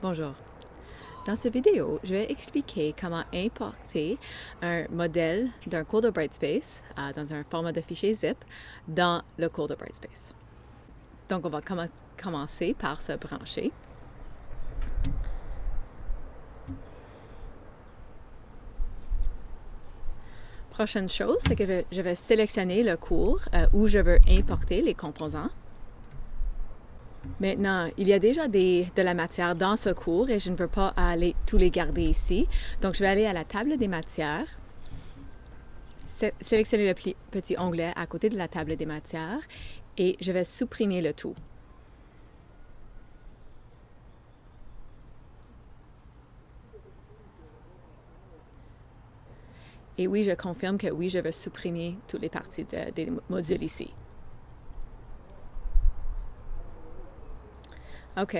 Bonjour. Dans cette vidéo, je vais expliquer comment importer un modèle d'un cours de Brightspace euh, dans un format de fichier zip dans le cours de Brightspace. Donc, on va commencer par se brancher. Prochaine chose, c'est que je vais sélectionner le cours euh, où je veux importer les composants. Maintenant, il y a déjà de la matière dans ce cours et je ne veux pas aller tous les garder ici. Donc, je vais aller à la table des matières, sélectionner le petit onglet à côté de la table des matières et je vais supprimer le tout. Et oui, je confirme que oui, je veux supprimer toutes les parties des modules ici. OK.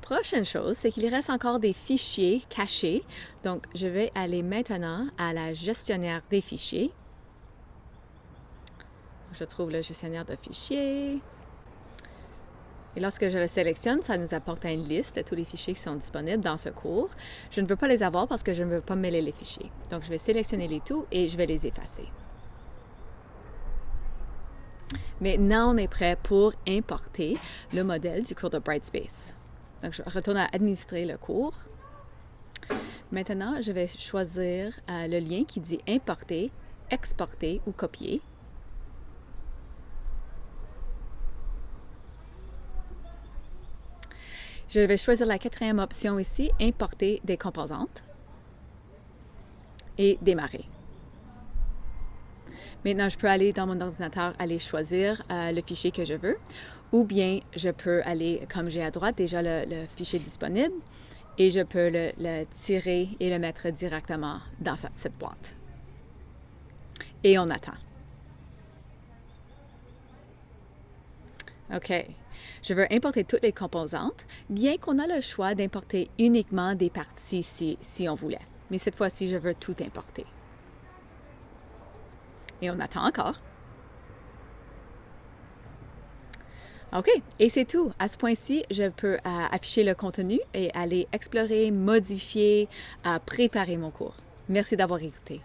Prochaine chose, c'est qu'il reste encore des fichiers cachés. Donc, je vais aller maintenant à la gestionnaire des fichiers. Je trouve le gestionnaire de fichiers. Et lorsque je le sélectionne, ça nous apporte une liste de tous les fichiers qui sont disponibles dans ce cours. Je ne veux pas les avoir parce que je ne veux pas mêler les fichiers. Donc, je vais sélectionner les tout et je vais les effacer. Maintenant, on est prêt pour importer le modèle du cours de Brightspace. Donc, je retourne à administrer le cours. Maintenant, je vais choisir euh, le lien qui dit importer, exporter ou copier. Je vais choisir la quatrième option ici, importer des composantes et démarrer. Maintenant, je peux aller dans mon ordinateur, aller choisir euh, le fichier que je veux, ou bien je peux aller, comme j'ai à droite déjà le, fichier disponible, et je peux le, tirer et le mettre directement dans cette boîte. Et on attend. OK. Je veux importer toutes les composantes, bien qu'on a le choix d'importer uniquement des parties si, si on voulait. Mais cette fois-ci, je veux tout importer. Et on attend encore. OK, et c'est tout. À ce point-ci, je peux euh, afficher le contenu et aller explorer, modifier, euh, préparer mon cours. Merci d'avoir écouté.